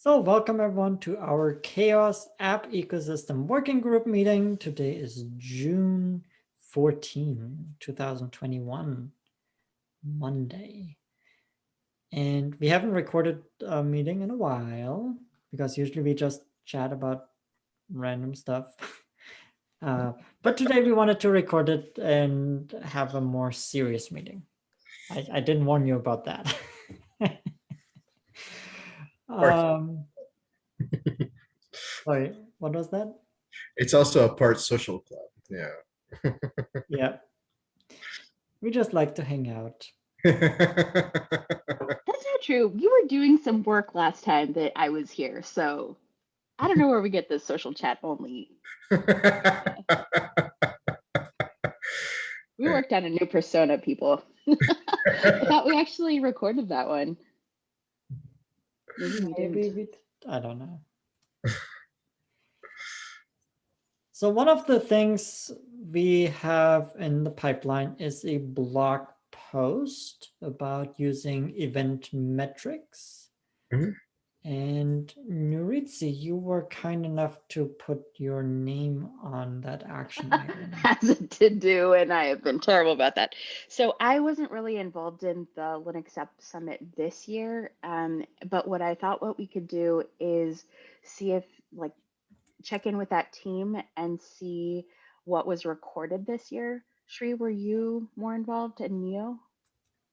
So welcome everyone to our CHAOSS App Ecosystem Working Group meeting. Today is June 14, 2021, Monday. And we haven't recorded a meeting in a while because usually we just chat about random stuff. Uh, but today we wanted to record it and have a more serious meeting. I, I didn't warn you about that. um, sorry, what was that? It's also a part social club. Yeah. Yeah. We just like to hang out. That's not true. You were doing some work last time that I was here, so I don't know where we get this social chat only. We worked on a new persona, people. I thought we actually recorded that one. Maybe we Maybe didn't. we, I don't know. So one of the things we have in the pipeline is a blog post about using event metrics. Mhm. And Nuritzi, you were kind enough to put your name on that action item. Has it to do, and I have been terrible about that. So I wasn't really involved in the Linux App Summit this year, um, but what I thought what we could do is see if like check in with that team and see what was recorded this year. Shri, were you more involved in Neo?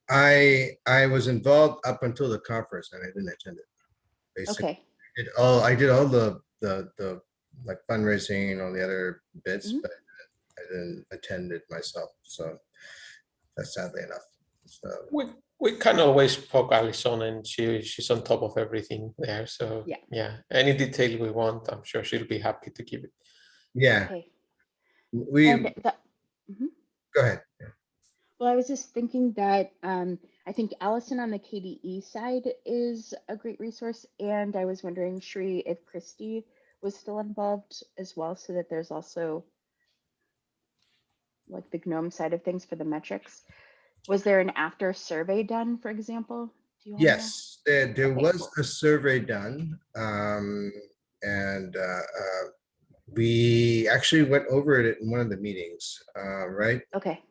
I I was involved up until the conference and I didn't attend it. Basically, Okay, I did all I did all the the the like fundraising and all the other bits, Mhm. but I didn't attend it myself. So that's sadly enough. So We we can always poke Alison and she she's on top of everything there. So Yeah. yeah, any detail we want, I'm sure she'll be happy to give it. yeah, okay. we And the, go ahead. Well, I was just thinking that um, I think Allison on the KDE side is a great resource, and I was wondering, Shri, if Kristi was still involved as well, so that there's also like the GNOME side of things for the metrics. Was there an after survey done, for example? Do you all know? Yes, there, there Okay, was cool. a survey done, um, and, uh, uh, we actually went over it in one of the meetings, uh, right? Okay.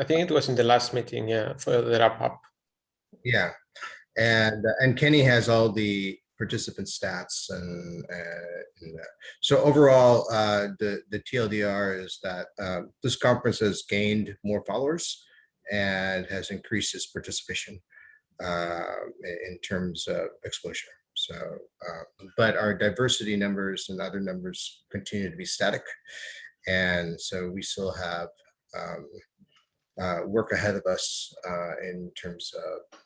I think it was in the last meeting, yeah, for the wrap up. Yeah, and, uh, and Kenny has all the participant stats and, uh, and, uh, so overall, uh, the, the TLDR is that, uh, this conference has gained more followers and has increased its participation, uh, in, terms of exposure. So, uh, but our diversity numbers and other numbers continue to be static. And so we still have, um, uh, work ahead of us, uh, in terms of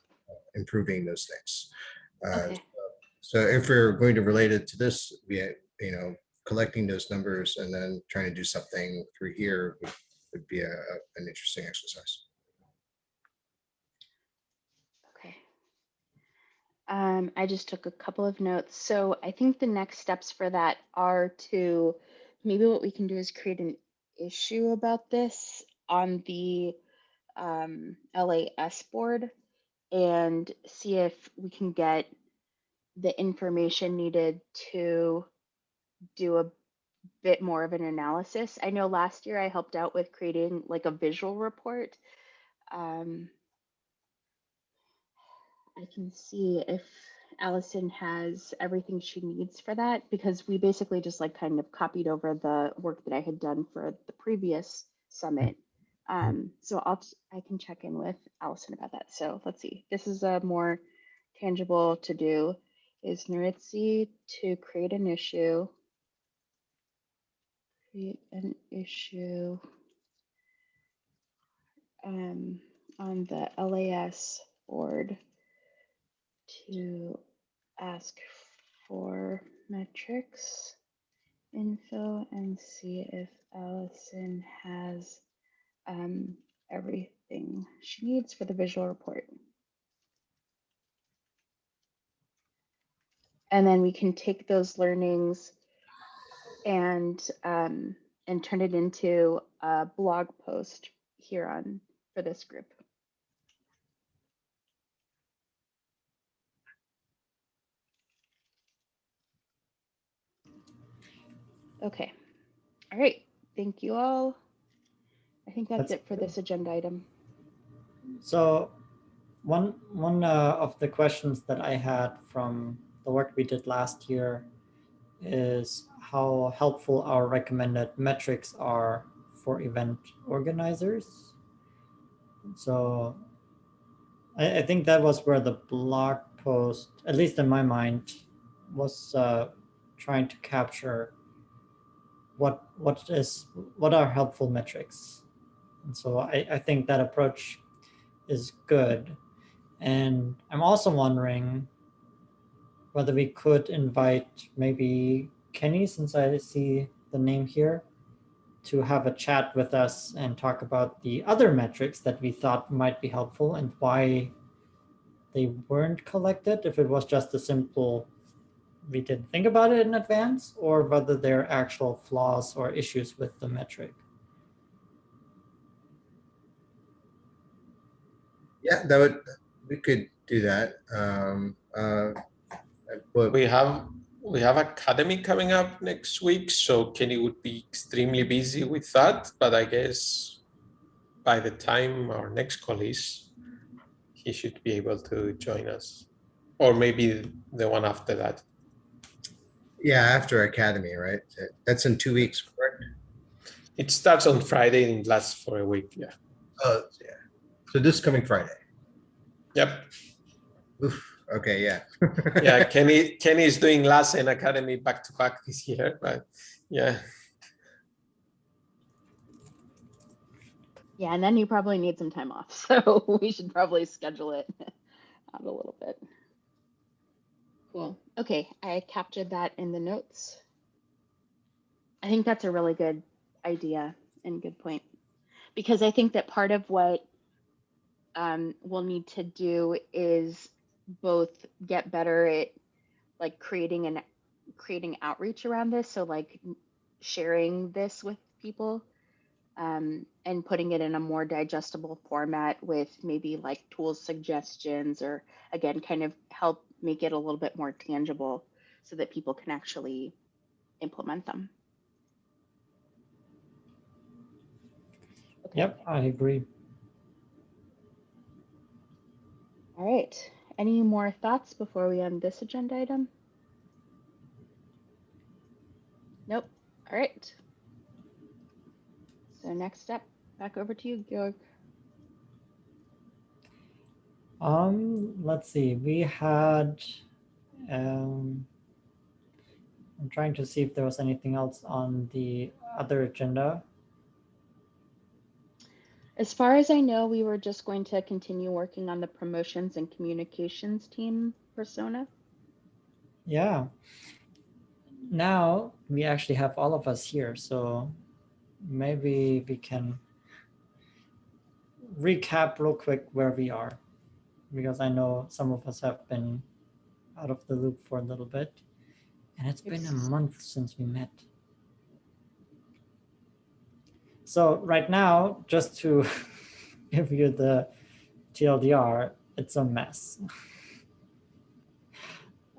improving those things. Uh, Okay. So if we're going to relate it to this, we, you know, collecting those numbers and then trying to do something through here would, would be a, an interesting exercise. Okay. Um, I just took a couple of notes. So I think the next steps for that are to, maybe what we can do is create an issue about this on the um, LAS board and see if we can get the information needed to do a bit more of an analysis. I know last year I helped out with creating like a visual report. Um, I can see if Allison has everything she needs for that because we basically just like kind of copied over the work that I had done for the previous summit. Um, so I'll I can check in with Allison about that. So let's see. This is a more tangible to do. Is Nuritzi to create an issue? Create an issue um, on the LAS board to ask for metrics info and see if Allison has um, everything she needs for the visual report. And then we can take those learnings and um, and turn it into a blog post here on for this group. Okay. All right. Thank you all. I think that's That's it for this agenda item. So one one uh, of the questions that I had from the work we did last year is how helpful our recommended metrics are for event organizers. So I, I think that was where the blog post, at least in my mind, was uh, trying to capture what what is what are helpful metrics. And so I, I think that approach is good. And I'm also wondering whether we could invite maybe Kenny, since I see the name here, to have a chat with us and talk about the other metrics that we thought might be helpful and why they weren't collected, if it was just a simple, we didn't think about it in advance, or whether there are actual flaws or issues with the metric. Yeah, that would, we could do that. Um, uh, but We have we have Akademy coming up next week, so Kenny would be extremely busy with that. But I guess by the time our next call is, he should be able to join us, or maybe the one after that. yeah, after Akademy, right? That's in two weeks, correct? It starts on Friday and lasts for a week. Yeah. Oh, yeah. So this coming Friday. Yep. Oof, okay, yeah. Yeah. Kenny Kenny is doing Lassen and Akademy back to back this year, but yeah. Yeah, and then you probably need some time off. So we should probably schedule it out a little bit. Cool. Okay, I captured that in the notes. I think that's a really good idea and good point. Because I think that part of what um, we'll need to do is both get better at like creating and creating outreach around this. So like sharing this with people um, and putting it in a more digestible format with maybe like tools suggestions or again kind of help make it a little bit more tangible so that people can actually implement them. Yep, I agree. All right. Any more thoughts before we end this agenda item? Nope. All right. So next step, back over to you, Georg. Um, let's see, we had, um, I'm trying to see if there was anything else on the other agenda. As far as I know, we were just going to continue working on the promotions and communications team persona. Yeah. Now we actually have all of us here, so maybe we can recap real quick where we are because I know some of us have been out of the loop for a little bit and it's been a month since we met. So right now, just to give you the TLDR, it's a mess.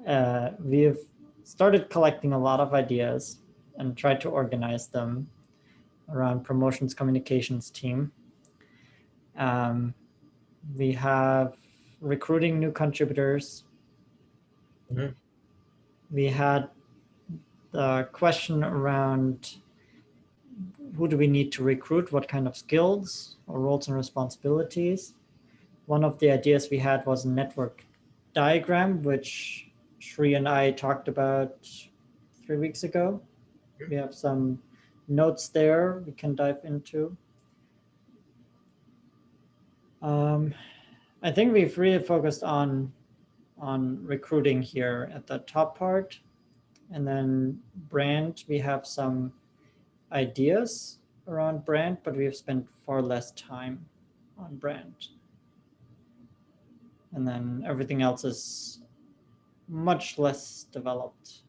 Uh, we've started collecting a lot of ideas and tried to organize them around promotions communications team. Um, we have recruiting new contributors. Mhm. We had the question around who do we need to recruit, what kind of skills or roles and responsibilities. One of the ideas we had was a network diagram, which Shri and I talked about three weeks ago. We have some notes there we can dive into. Um, I think we've really focused on on recruiting here at the top part. And then brand, we have some ideas around brand, but we have spent far less time on brand. And then everything else is much less developed.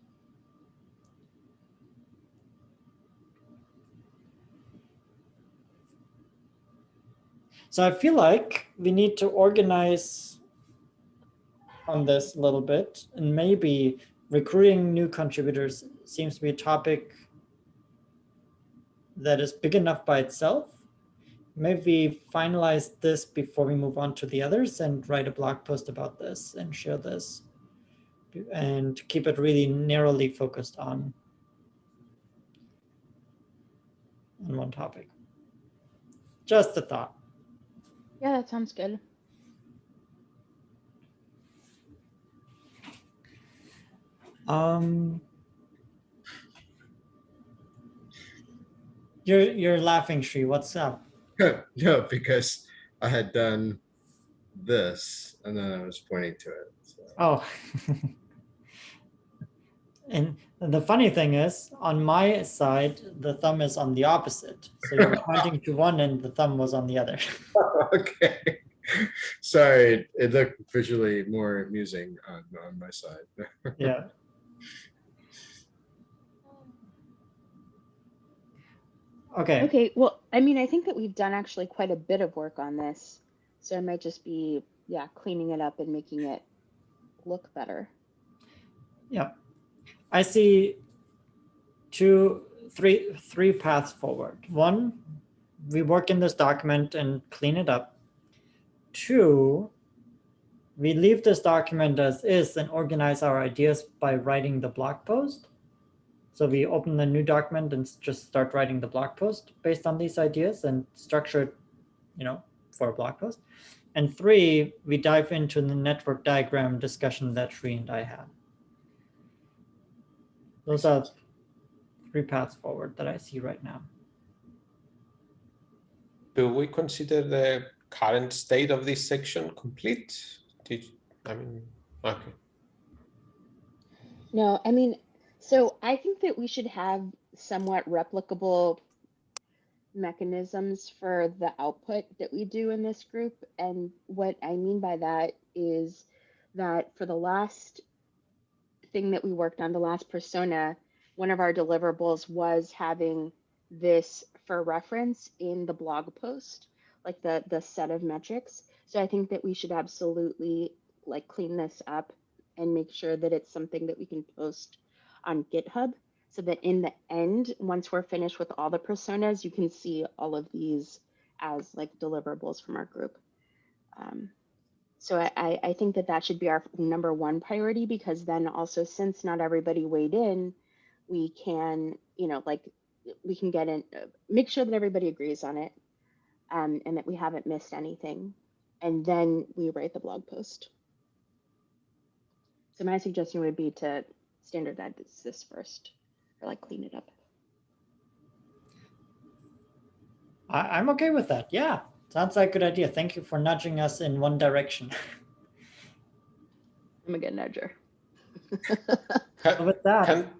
So I feel like we need to organize on this a little bit and maybe recruiting new contributors seems to be a topic that is big enough by itself. Maybe finalize this before we move on to the others and write a blog post about this and share this. And keep it really narrowly focused on, on one topic. Just a thought. Yeah, that sounds good. Um, you're you're laughing, Shri. What's up? No, because I had done this and then I was pointing to it. so. Oh. and the funny thing is, on my side, the thumb is on the opposite. So you're pointing to one, and the thumb was on the other. Okay. Sorry, it- it looked visually more amusing on, on my side. yeah. Okay. Okay, well, I mean, I think that we've done actually quite a bit of work on this. So I might just be, yeah, cleaning it up and making it look better. Yeah. I see two, three, three paths forward. One, we work in this document and clean it up. Two, we leave this document as is and organize our ideas by writing the blog post. So we open the new document and just start writing the blog post based on these ideas and structure it, you know, for a blog post. And three, we dive into the network diagram discussion that Sri and I had. Those are three paths forward that I see right now. Do we consider the current state of this section complete? Did, I mean, okay. No, I mean, so I think that we should have somewhat replicable mechanisms for the output that we do in this group. And what I mean by that is that for the last thing that we worked on, the last persona, one of our deliverables was having this for reference in the blog post, like the the set of metrics. So I think that we should absolutely like clean this up and make sure that it's something that we can post on GitHub so that in the end, once we're finished with all the personas, you can see all of these as like deliverables from our group. Um, so I, I, think that that should be our number one priority because then also since not everybody weighed in, we can, you know, like we can get in, uh, make sure that everybody agrees on it um, and that we haven't missed anything. And then we write the blog post. So my suggestion would be to standardize this first, or like clean it up. I, I'm okay with that. Yeah, sounds like a good idea. Thank you for nudging us in one direction. I'm a good nudger. Ca- with that, Can,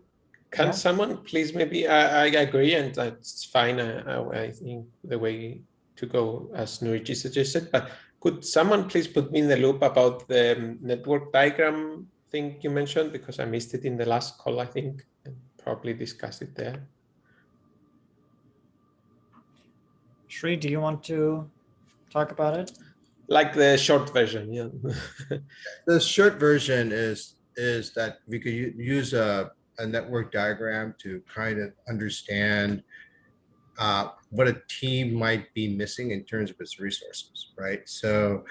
can Yeah. someone please maybe, I, I agree and that's fine. I, I, I think the way to go as Nuritzi suggested, but could someone please put me in the loop about the um, network diagram thing you mentioned? Because I missed it in the last call, I think, and probably discussed it there. Shri, do you want to talk about it? Like the short version, yeah. The short version is, is that we could use a, a network diagram to kind of understand uh, what a team might be missing in terms of its resources, right? So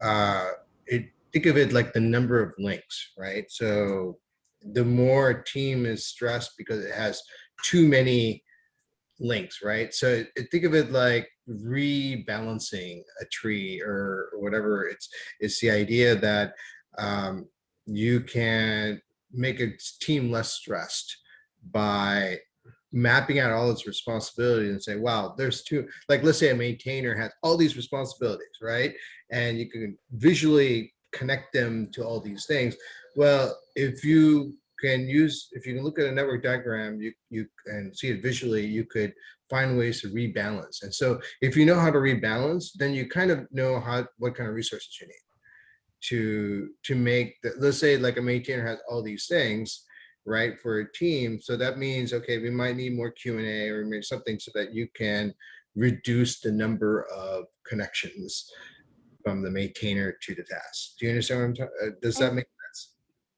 uh, it, think of it like the number of links, right? So the more a team is stressed because it has too many links, right? So think of it like rebalancing a tree or whatever. It's it's the idea that um, you can make a team less stressed by mapping out all its responsibilities and say, wow, there's two, like let's say a maintainer has all these responsibilities, right? And you can visually connect them to all these things. Well, if you can use, if you can look at a network diagram, you, you can see it visually, you could find ways to rebalance. And so if you know how to rebalance, then you kind of know how, what kind of resources you need to to make the, let's say like a maintainer has all these things right for a team so that means okay we might need more q and a or something so that you can reduce the number of connections from the maintainer to the task do you understand what i'm talking uh, does that make sense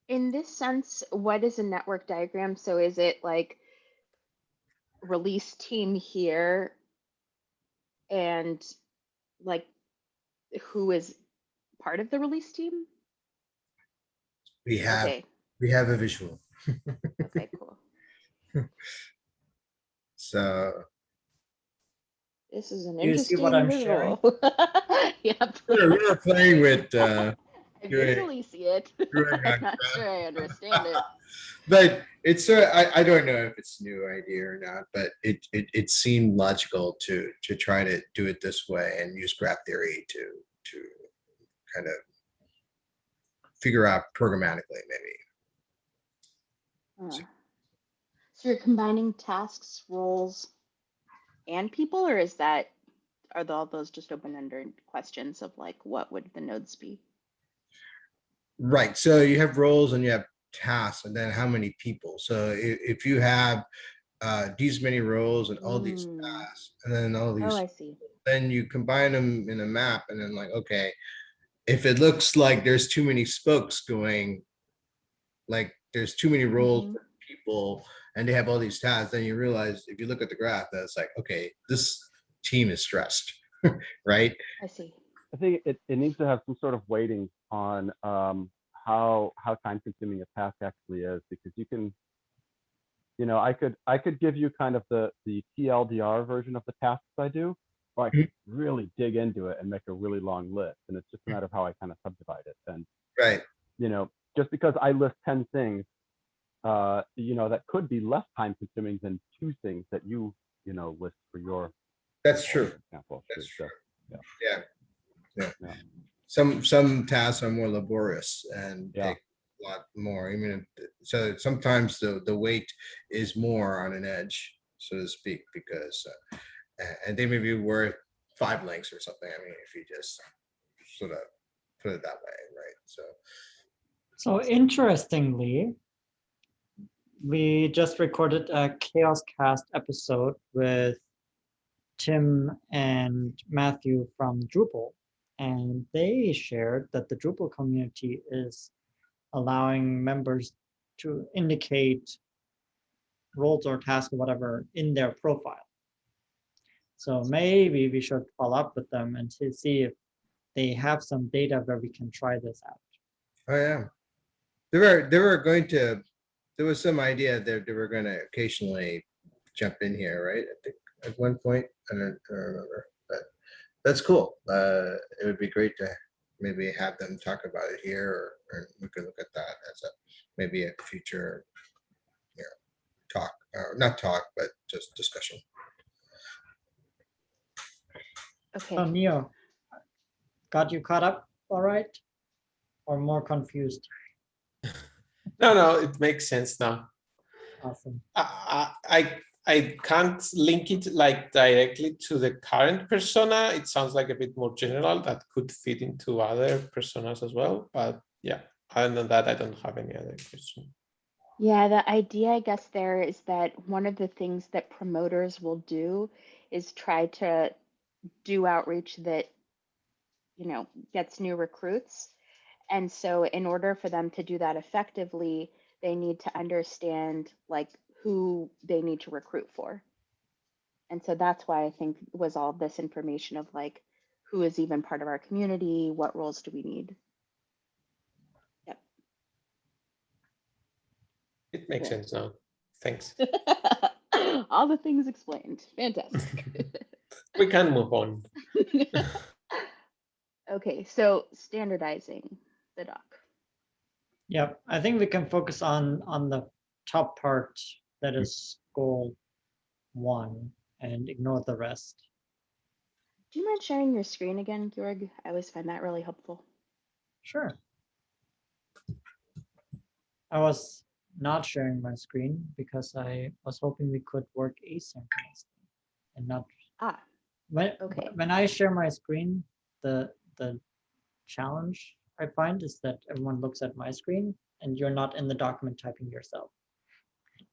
In this sense, what is a network diagram? So is it like release team here and like who is part of the release team? We have, Okay, we have a visual. okay, cool. So This is an You see interesting what I'm sharing? Yep. we're, we're playing with, uh, I visually see it. I'm not sure I understand it. but it's uh, I, I don't know if it's a new idea or not, but it, it it seemed logical to to try to do it this way and use graph theory to to kind of figure out programmatically maybe. Uh, So you're combining tasks, roles, and people, or is that, are all those just open-ended questions of like, what would the nodes be? Right. So you have roles and you have tasks, and then how many people. So if, if you have uh, these many roles and all these Mm. tasks, and then all these Oh, I see. then you combine them in a map and then like, okay, if it looks like there's too many spokes going, like there's too many roles Mhm. for people and they have all these tasks, then you realize if you look at the graph, that it's like, okay, this team is stressed, right? I see. I think it, it needs to have some sort of weighting on um, how how time consuming a task actually is because you can, you know, I could I could give you kind of the the TLDR version of the tasks I do, or I could really dig into it and make a really long list, and it's just a matter of how I kind of subdivide it. And Right. you know, just because I list ten things, uh, you know, that could be less time consuming than two things that you you know list for your That's true. for example. That's So, true. Yeah. Yeah. Yeah. Some, some tasks are more laborious and Yeah. take a lot more. I mean, so sometimes the, the weight is more on an edge, so to speak, because, uh, and they may be worth five links or something. I mean, if you just sort of put it that way, right? So, So interestingly, we just recorded a Chaos Cast episode with Tim and Matthew from Drupal. And they shared that the Drupal community is allowing members to indicate roles or tasks or whatever in their profile. So maybe we should follow up with them and to see if they have some data where we can try this out. oh yeah. They were, they were going to, there was some idea that they were gonna occasionally jump in here, right? I think at one point, I don't, I don't remember, but that's cool. Uh, it would be great to maybe have them talk about it here or, or we could look at that as a, maybe a future, you know, talk, or not talk, but just discussion. Okay. So Neo, got you caught up all right? Or more confused? No, no, it makes sense now. Awesome. I, I, I I can't link it like directly to the current persona. It sounds like a bit more general that could fit into other personas as well. But yeah, other than that, I don't have any other question. Yeah, the idea, I guess, there is that one of the things that promoters will do is try to do outreach that, you know, gets new recruits. And so in order for them to do that effectively, they need to understand like who they need to recruit for. And so that's why I think was all this information of like, who is even part of our community? What roles do we need? Yep. It makes Yeah. sense now. Thanks. All the things explained. Fantastic. We can move on. okay, so standardizing the doc. Yep, I think we can focus on, on the top part that is goal one and ignore the rest. Do you mind sharing your screen again, Georg? I always find that really helpful. Sure. I was not sharing my screen because I was hoping we could work asynchronously and not Ah, when Okay. when I share my screen, the the challenge I find is that everyone looks at my screen and you're not in the document typing yourself.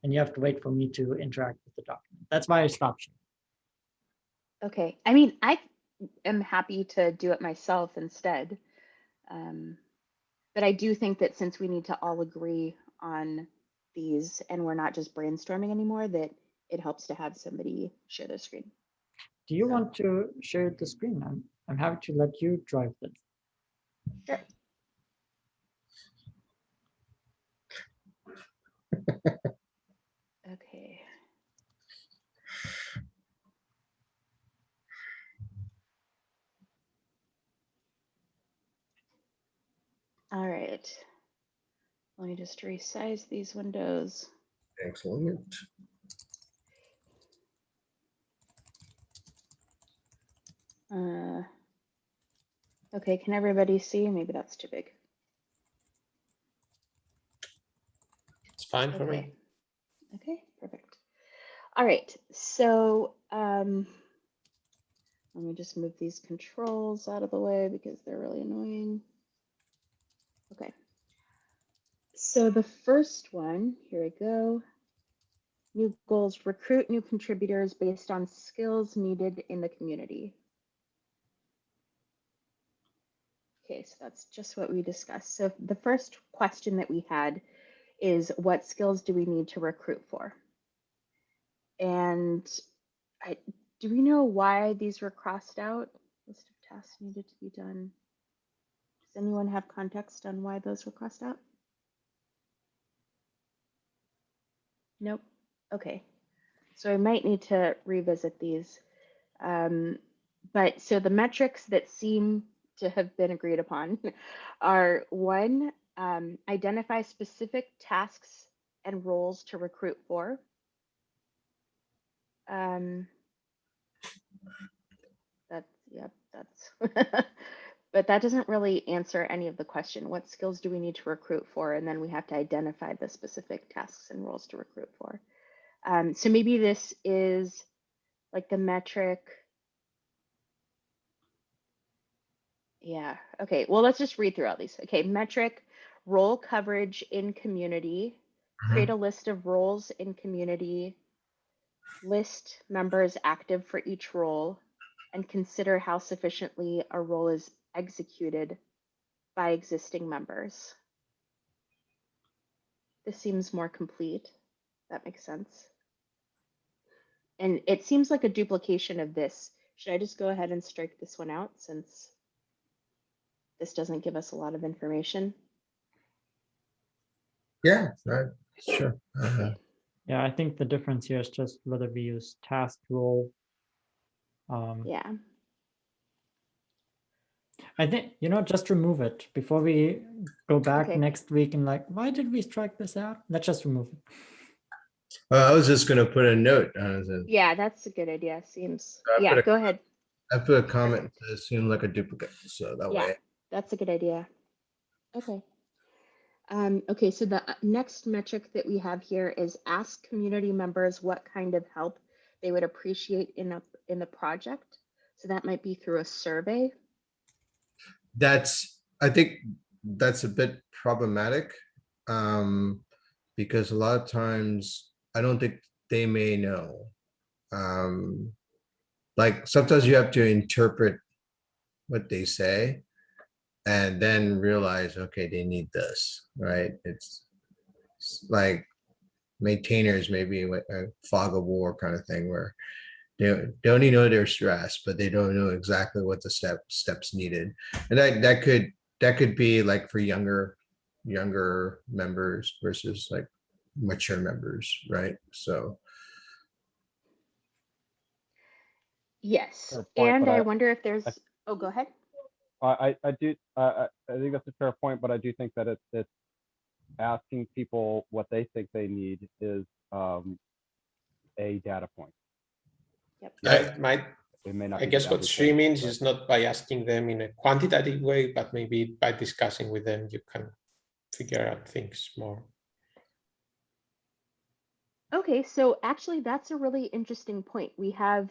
And you have to wait for me to interact with the document. That's why I stopped sharing. okay. I mean, I am happy to do it myself instead. Um, but I do think that since we need to all agree on these and we're not just brainstorming anymore, that it helps to have somebody share their screen. Do you Yeah. want to share the screen? I'm, I'm happy to let you drive this. Sure. Okay. All right. Let me just resize these windows. Excellent. Uh, okay, can everybody see? Maybe that's too big. It's fine for me. Okay. Okay, perfect. All right, so um, let me just move these controls out of the way because they're really annoying. Okay. So the first one, here we go. New goals, recruit new contributors based on skills needed in the community. Okay, so that's just what we discussed. So the first question that we had is what skills do we need to recruit for? And I, do we know why these were crossed out? List of tasks needed to be done. Anyone have context on why those were crossed out? Nope. Okay. So I might need to revisit these. Um, but so the metrics that seem to have been agreed upon are one, um, identify specific tasks and roles to recruit for. Um, that's, yep, that's, but that doesn't really answer any of the question. What skills do we need to recruit for? And then we have to identify the specific tasks and roles to recruit for. Um, so maybe this is like the metric. Yeah, okay, well, let's just read through all these. Okay, metric, role coverage in community, create a list of roles in community, list members active for each role, and consider how sufficiently a role is executed by existing members. This seems more complete. That makes sense. And it seems like a duplication of this. Should I just go ahead and strike this one out since this doesn't give us a lot of information? Yeah, right, sure. Uh, Yeah, I think the difference here is just whether we use task role. Um, Yeah. I think, you know, just remove it before we go back Okay. next week and like, why did we strike this out? Let's just remove it. Well, I was just gonna put a note, uh, that Yeah, that's a good idea. Seems, I put yeah, a- go ahead. I put a comment to seem like a duplicate, so that Yeah. way. That's a good idea. Okay. Um, okay, so the uh, next metric that we have here is ask community members what kind of help they would appreciate in a in the project. So that might be through a survey. That's, I think that's a bit problematic. Um, because a lot of times, I don't think they may know. Um, like sometimes you have to interpret what they say. And then realize, okay, they need this, right? It's it's like maintainers, maybe a fog of war kind of thing where they, they only know they're stressed, but they don't know exactly what the step steps needed. And that that could that could be like for younger younger members versus like mature members, right? So Yes. point, And I, I- wonder if there's oh go ahead. I, I, I do, uh, I, I think that's a fair point, but I do think that it's, it's asking people what they think they need is, um, a data point. Yeah, it might, It may not. I guess what she means is not by asking them in a quantitative way, but maybe by discussing with them, you can figure out things more. Okay, so actually, that's a really interesting point. We have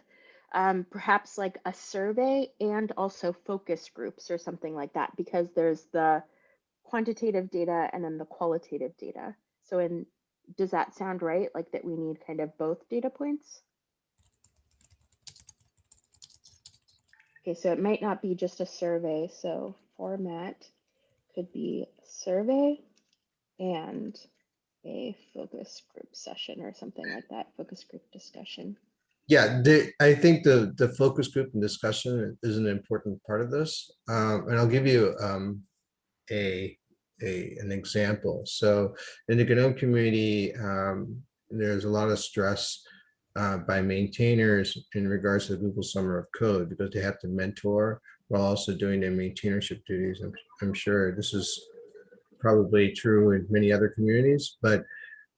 um, perhaps like a survey and also focus groups or something like that, because there's the quantitative data and then the qualitative data. So, in does that sound right? Like that we need kind of both data points? Okay, so it might not be just a survey. So, format could be survey and a focus group session or something like that, focus group discussion. Yeah, the, I think the, the focus group and discussion is an important part of this. Um, and I'll give you, um, a, a, an example. So in the GNOME community, um, there's a lot of stress uh, by maintainers in regards to the Google Summer of Code because they have to mentor while also doing their maintainership duties. I'm, I'm sure this is probably true in many other communities, but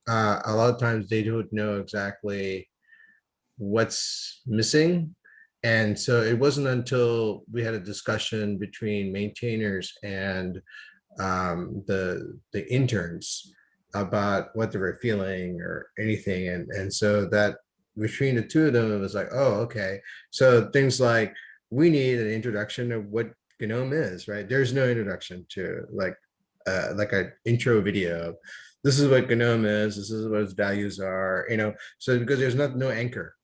uh, a lot of times they don't know exactly what's missing. And so it wasn't until we had a discussion between maintainers and um, the the interns about what they were feeling or anything. And, and so that between the two of them, it was like, oh, okay. So things like we need an introduction of what GNOME is, right? There's no introduction to like uh, like an intro video. This is what GNOME is. This is what its values are. You know, so because there's not no anchor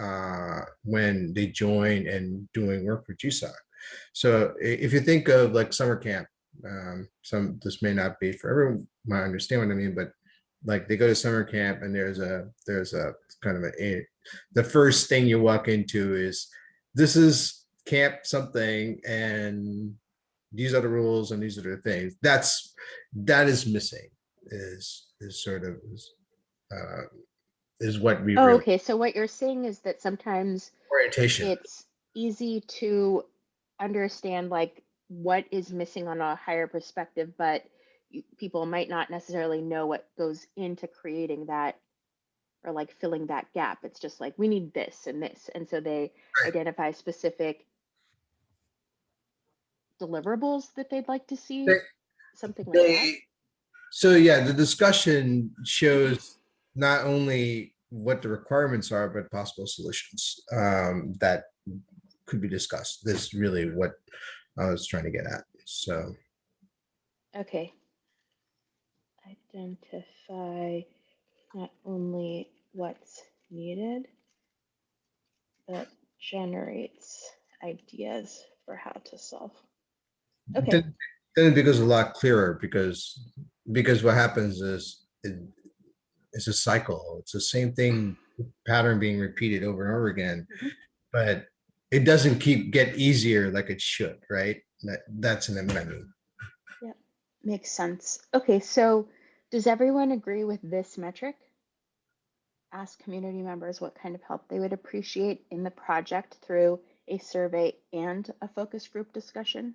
uh, when they join and doing work for GSOC. So if you think of like summer camp, um, some this may not be for everyone might understand what I mean, but like they go to summer camp and there's a there's a kind of a, a the first thing you walk into is this is camp something and these are the rules and these are the things that's that is missing is is sort of is, uh, is what we Oh, really okay. So what you're saying is that sometimes orientation it's easy to understand like what is missing on a higher perspective, but people might not necessarily know what goes into creating that or like filling that gap. It's just like we need this and this. And so they identify specific deliverables that they'd like to see, They- something like that. So yeah, the discussion shows not only what the requirements are, but possible solutions um, that could be discussed. This is really what I was trying to get at. So Okay. Identify not only what's needed, but generates ideas for how to solve. Okay. then, then it becomes a lot clearer because because what happens is it, it's a cycle. It's the same thing pattern being repeated over and over again, Mhm. but it doesn't keep get easier like it should, right? That that's an amendment. Yeah, makes sense. Okay, so does everyone agree with this metric? Ask community members what kind of help they would appreciate in the project through a survey and a focus group discussion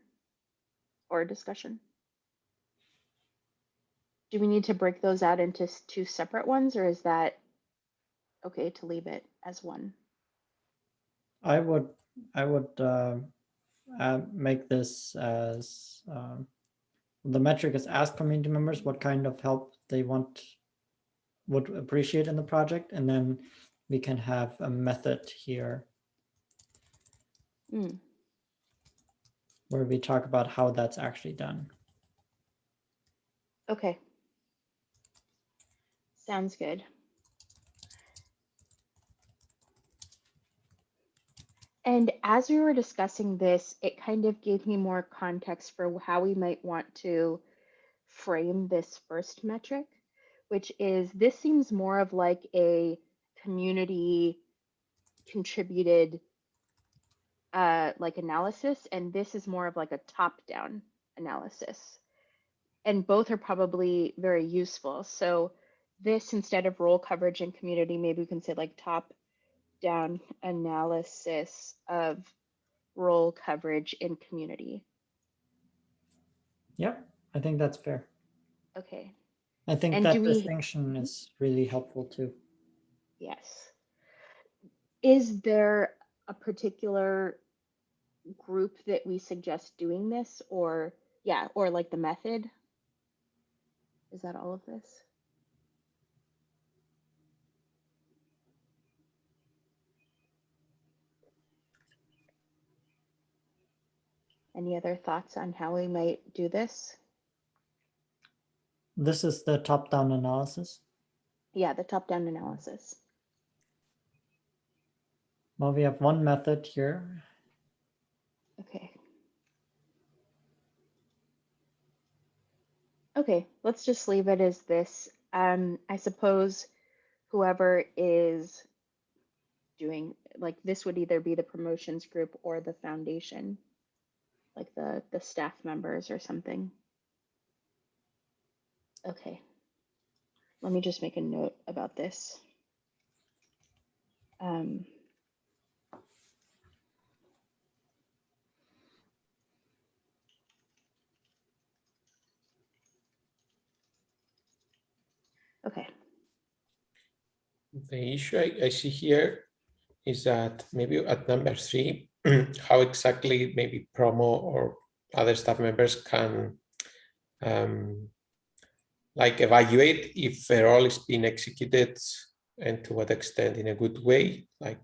or discussion. Do we need to break those out into two separate ones or is that okay to leave it as one? I would, I would uh, uh, make this as, um, the metric is ask community members what kind of help they want, would appreciate in the project, and then we can have a method here Hmm, where we talk about how that's actually done. okay. Sounds good. And as we were discussing this, it kind of gave me more context for how we might want to frame this first metric, which is this seems more of like a community contributed uh, like analysis, and this is more of like a top-down analysis. And both are probably very useful. So this instead of role coverage and community, maybe we can say like top down analysis of role coverage in community. Yep, I think that's fair. Okay, I think And that do we- distinction is really helpful too. yes. Is there a particular group that we suggest doing this or, yeah, or like the method? Is that all of this? Any other thoughts on how we might do this? This is the top-down analysis. Yeah, the top-down analysis. Well, we have one method here. Okay. Okay, let's just leave it as this. um, I suppose whoever is doing, like, this would either be the promotions group or the foundation, like the, the staff members or something. Okay. Let me just make a note about this. Um, okay. The issue I, I see here is that maybe at number three, how exactly maybe promo or other staff members can um, like evaluate if a role is being executed and to what extent in a good way. Like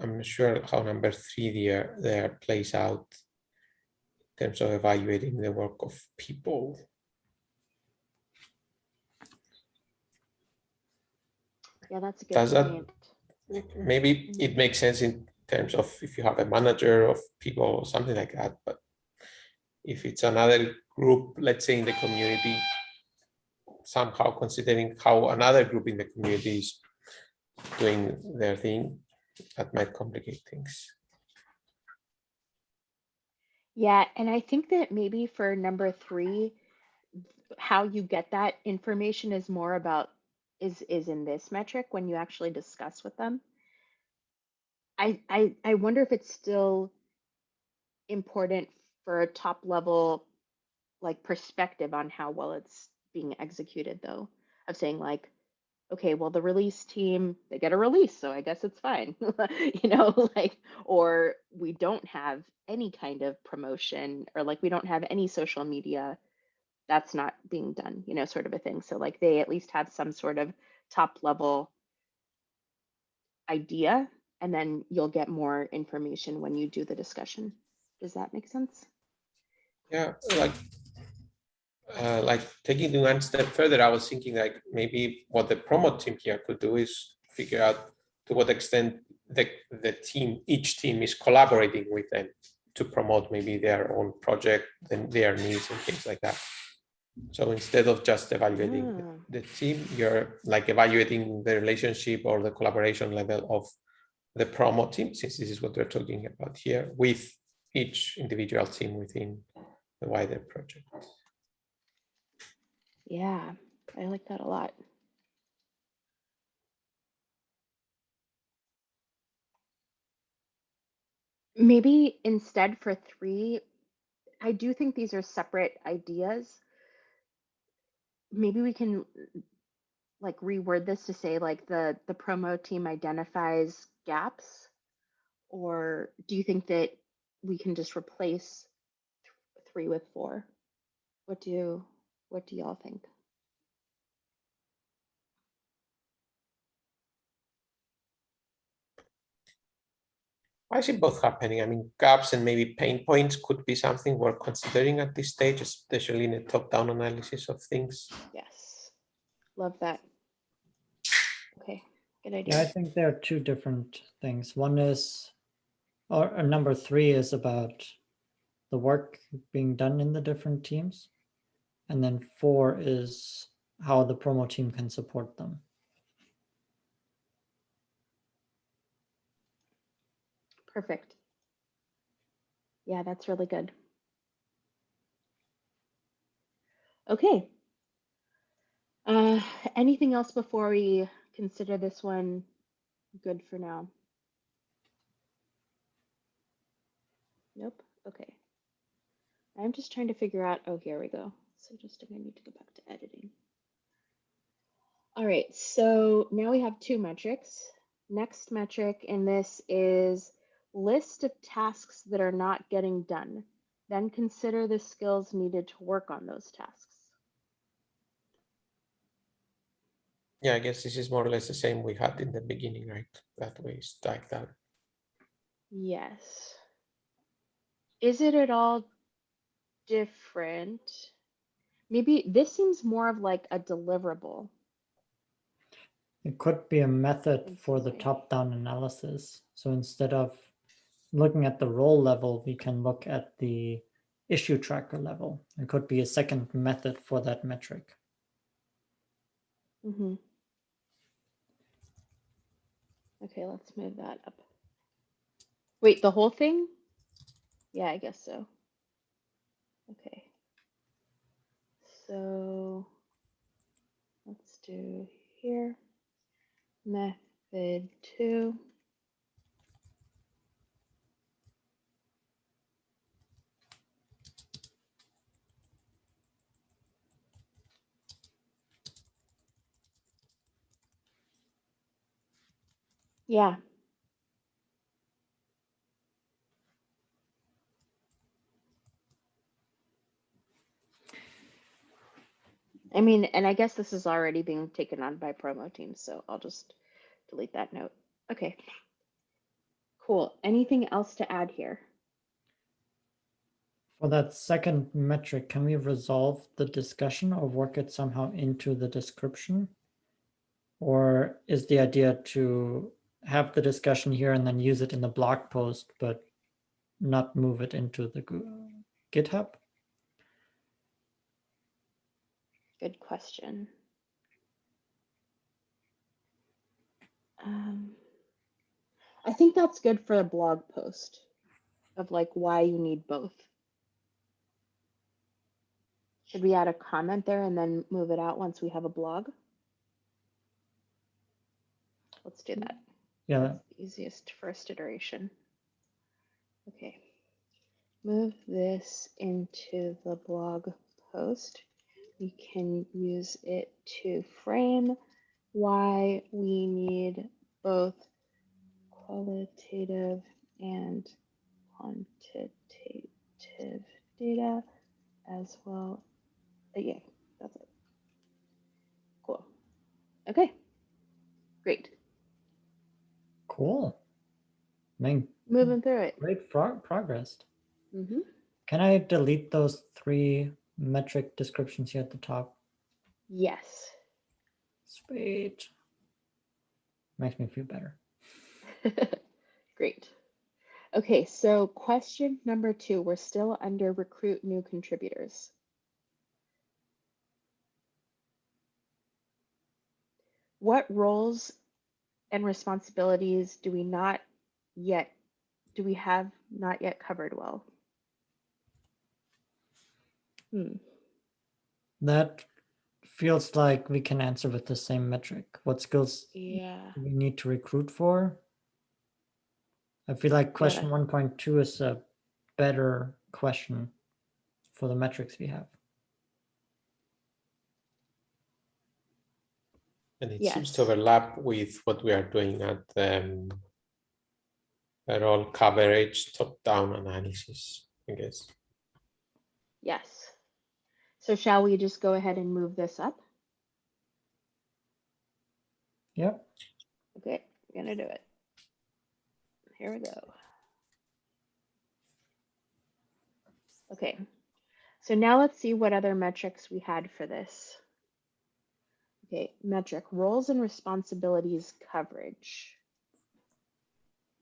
I'm not sure how number three there there plays out in terms of evaluating the work of people. Yeah, that's a good Does that- point. maybe it makes sense in terms of if you have a manager of people or something like that, but if it's another group, let's say in the community, somehow considering how another group in the community is doing their thing, that might complicate things. Yeah, and I think that maybe for number three, how you get that information is more about is is in this metric when you actually discuss with them. I I I wonder if it's still important for a top level like perspective on how well it's being executed though of saying like okay well the release team they get a release so i guess it's fine you know like or we don't have any kind of promotion or like we don't have any social media that's not being done you know sort of a thing. So like they at least have some sort of top level idea and then you'll get more information when you do the discussion does that make sense Yeah, like, uh, like taking it one step further, I was thinking like maybe what the promo team here could do is figure out to what extent the, the team, each team is collaborating with them to promote maybe their own project, then their needs and things like that. So instead of just evaluating the- Ah. the team, you're like evaluating the relationship or the collaboration level of the promo team, since this is what we're talking about here, with each individual team within the wider project. Yeah, I like that a lot. Maybe instead for three, I do think these are separate ideas. Maybe we can like reword this to say like the the promo team identifies gaps or do you think that we can just replace th- three with four? What do you what do y'all think? I see both happening. I mean, gaps and maybe pain points could be something we're considering at this stage, especially in a top-down analysis of things. Yes. Love that. Good Yeah, I think there are two different things. One is, or uh, number three is about the work being done in the different teams. And then four is how the promo team can support them. Perfect. Yeah, that's really good. Okay. Uh, anything else before we consider this one good for now? Nope. Okay. I'm just trying to figure out, oh, here we go. So just I need to go back to editing. All right, so now we have two metrics. Next metric in this is list of tasks that are not getting done. Then consider the skills needed to work on those tasks. Yeah, I guess this is more or less the same we had in the beginning, right? That way it's like that. Yes. Is it at all different? Maybe this seems more of like a deliverable. It could be a method for the top-down analysis. So instead of looking at the role level, we can look at the issue tracker level. It could be a second method for that metric. Mm-hmm. Okay, let's move that up. Wait, the whole thing? Yeah, I guess so. Okay. So let's do here. Method two. Yeah. I mean, and I guess this is already being taken on by promo teams, so I'll just delete that note. Okay. Cool. Anything else to add here? For that second metric, can we resolve the discussion or work it somehow into the description? Or is the idea to have the discussion here and then use it in the blog post, but not move it into the GitHub? Good question. Um, I think that's good for a blog post of like why you need both. Should we add a comment there and then move it out once we have a blog? Let's do that. Yeah, easiest first iteration. Okay. Move this into the blog post. We can use it to frame why we need both qualitative and quantitative data as well. Uh, Yeah, that's it. Cool. Okay. Great. Cool. Man, Moving through it. great pro- progress. hmm Can I delete those three metric descriptions here at the top? Yes. Sweet. Makes me feel better. Great. Okay, so question number two, we're still under recruit new contributors. What roles and responsibilities do we not yet, do we have not yet covered well? Hmm, That feels like we can answer with the same metric. What skills yeah, do we need to recruit for? I feel like question 1.2 is a better question for the metrics we have. And it Yes. seems to overlap with what we are doing at um, role coverage top-down analysis, I guess. yes. So shall we just go ahead and move this up? Yep. Okay, I'm gonna do it. Here we go. Okay, so now let's see what other metrics we had for this. Okay, metric roles and responsibilities coverage.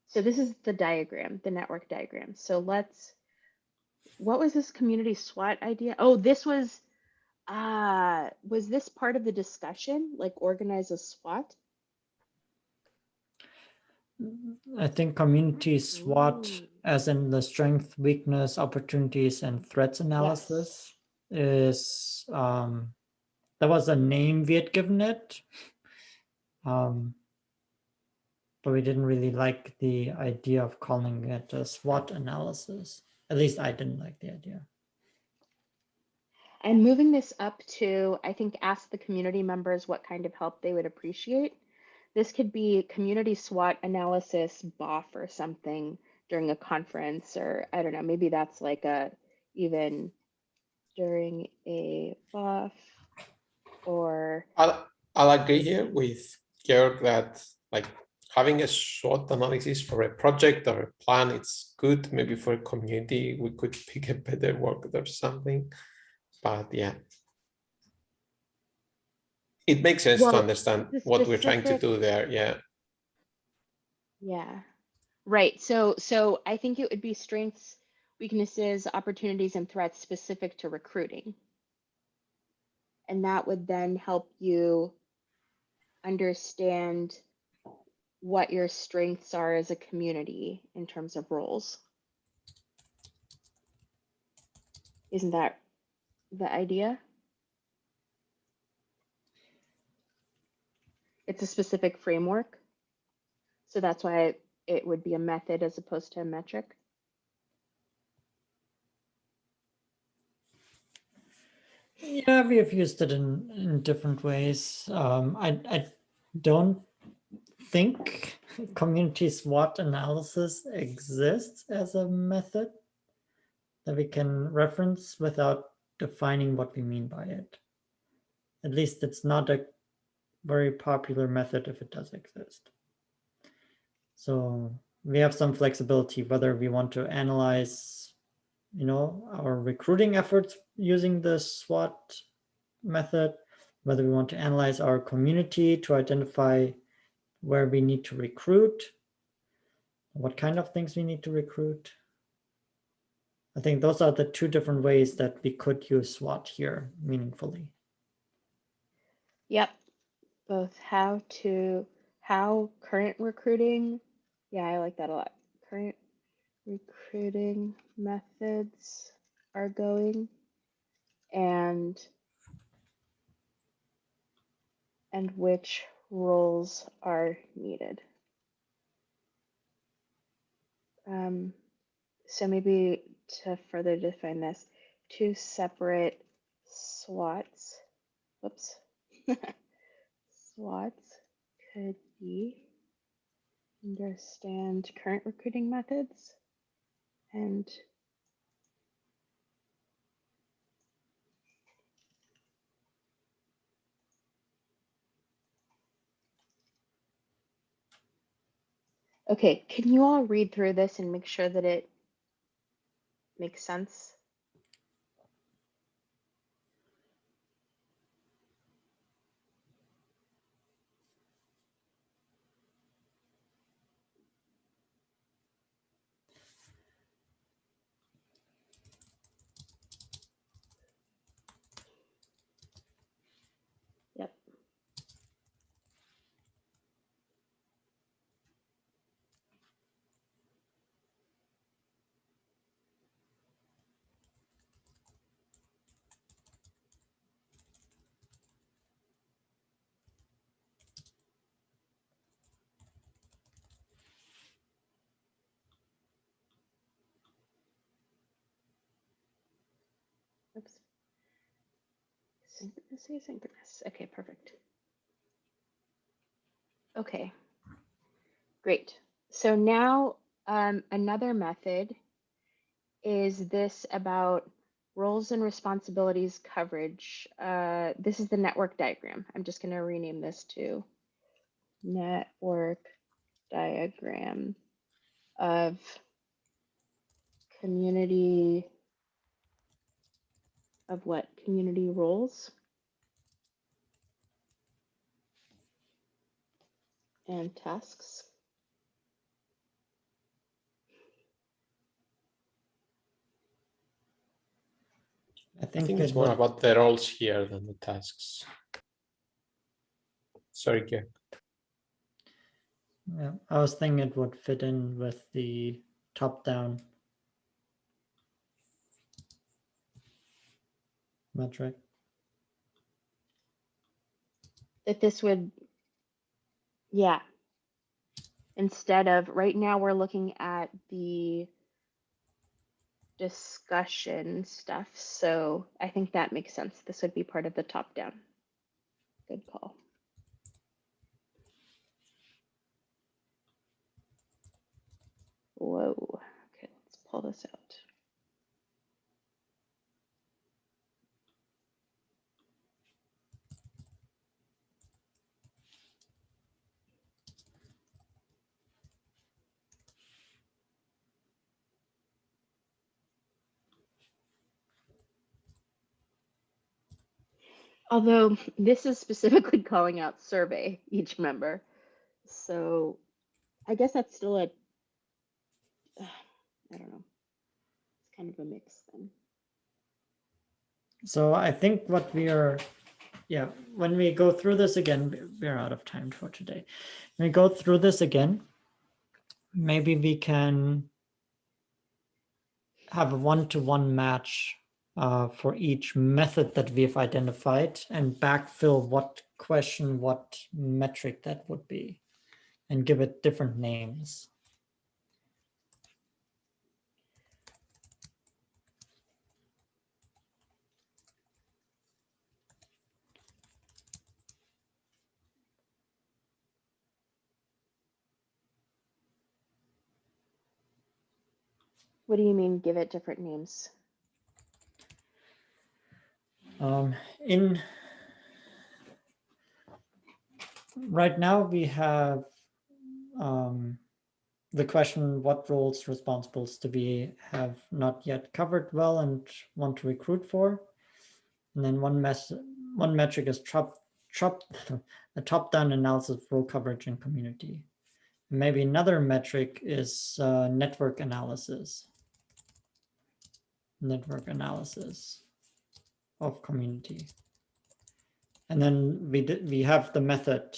So this is the diagram, the network diagram. So let's, what was this community SWOT idea? Oh, this was, uh, was this part of the discussion, like organize a SWOT? I think community SWOT, Ooh. as in the strength, weakness, opportunities, and threats analysis, is um, that was a name we had given it. Um, but we didn't really like the idea of calling it a SWOT analysis. At least I didn't like the idea. And moving this up to, I think, ask the community members what kind of help they would appreciate. This could be community SWOT analysis BOF or something during a conference, or I don't know, maybe that's like a even during a BOF or I'll, I'll agree here with Georg that like having a short analysis for a project or a plan, it's good. Maybe for a community, we could pick a better word or something. But yeah. It makes sense Well, to understand what we're trying to do there. Yeah. Yeah. Right. So so I think it would be strengths, weaknesses, opportunities, and threats specific to recruiting. And that would then help you understand what your strengths are as a community in terms of roles. Isn't that the idea? It's a specific framework. So that's why it would be a method as opposed to a metric. Yeah, we have used it in, in different ways. Um, I, I don't think community SWOT analysis exists as a method that we can reference without defining what we mean by it. At least it's not a very popular method if it does exist. So we have some flexibility whether we want to analyze, you know, our recruiting efforts using the SWOT method, whether we want to analyze our community to identify where we need to recruit, what kind of things we need to recruit. I think those are the two different ways that we could use SWOT here meaningfully. Yep. Both how to, how current recruiting. Yeah, I like that a lot. Current recruiting methods are going and and which roles are needed. Um, so maybe to further define this, two separate SWOTs, whoops, SWOTs could be understand current recruiting methods and Okay, can you all read through this and make sure that it makes sense? Yep. Oops. Synchronous, asynchronous. Okay, perfect. Okay, great. So now um, another method is this about roles and responsibilities coverage. Uh, this is the network diagram. I'm just going to rename this to network diagram of community of what community roles and tasks. I I think, think it's more would- about the roles here than the tasks. Sorry, Georg. yeah, I was thinking it would fit in with the top-down metric. That this would, yeah. Instead of, right now, we're looking at the discussion stuff. So I think that makes sense. This would be part of the top down. Good call. Whoa. Okay, let's pull this out. Although this is specifically calling out survey each member. So I guess that's still a, I don't know. It's kind of a mix then. So I think what we are yeah, when we go through this again, we- we're out of time for today. When we go through this again, maybe we can have a one-to-one match uh, for each method that we've identified and backfill what question, what metric that would be, and give it different names. What do you mean, give it different names? Um, in right now we have um, the question what roles responsibles do we have not yet covered well and want to recruit for? And then one one metric is top top a top-down analysis of role coverage and community. Maybe another metric is uh, network analysis. Network analysis of community. And then we we have the method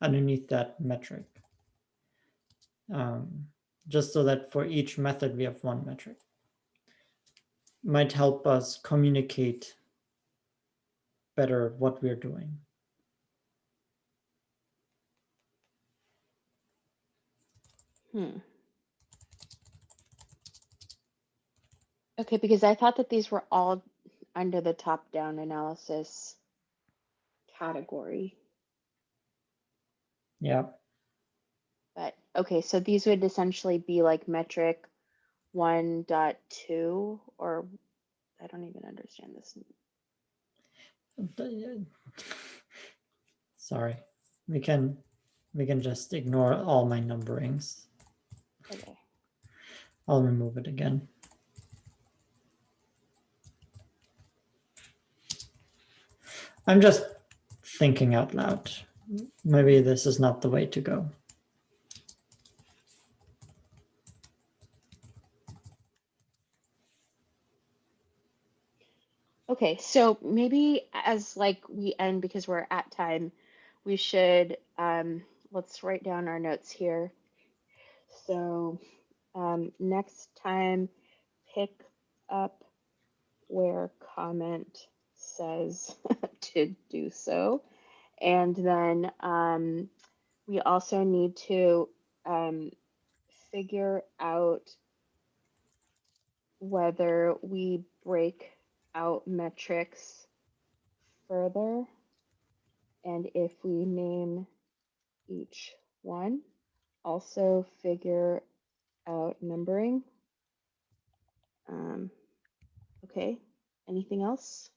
underneath that metric. Um, just so that for each method we have one metric. Might help us communicate better what we're doing. Hmm. Okay, because I thought that these were all under the top-down analysis category. Yeah, But, okay, so these would essentially be like metric one dot two, or I don't even understand this. sorry, we can, we can just ignore all my numberings. Okay. I'll remove it again. I'm just thinking out loud. Maybe this is not the way to go. Okay, so maybe as like we end because we're at time, we should um let's write down our notes here. So um next time pick up where comment says to do so. And then um we also need to um figure out whether we break out metrics further and if we name each one. Also figure out numbering. Um, okay anything else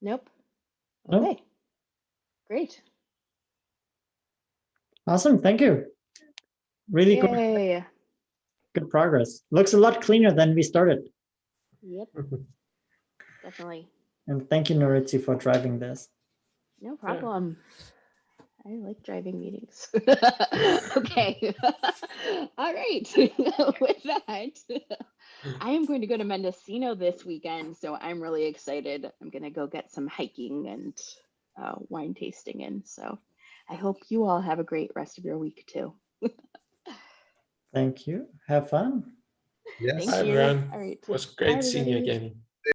nope Nope. okay great Awesome, thank you. Really good, Yay. good progress. Looks a lot cleaner than we started. yep definitely And thank you, Nuritzi, for driving this. No problem. I like driving meetings. okay. All right. With that, I am going to go to Mendocino this weekend. So I'm really excited. I'm going to go get some hiking and uh, wine tasting in. So I hope you all have a great rest of your week too. Thank you. Have fun. Yes. Thank Hi, you. everyone. All right. It was great seeing you again.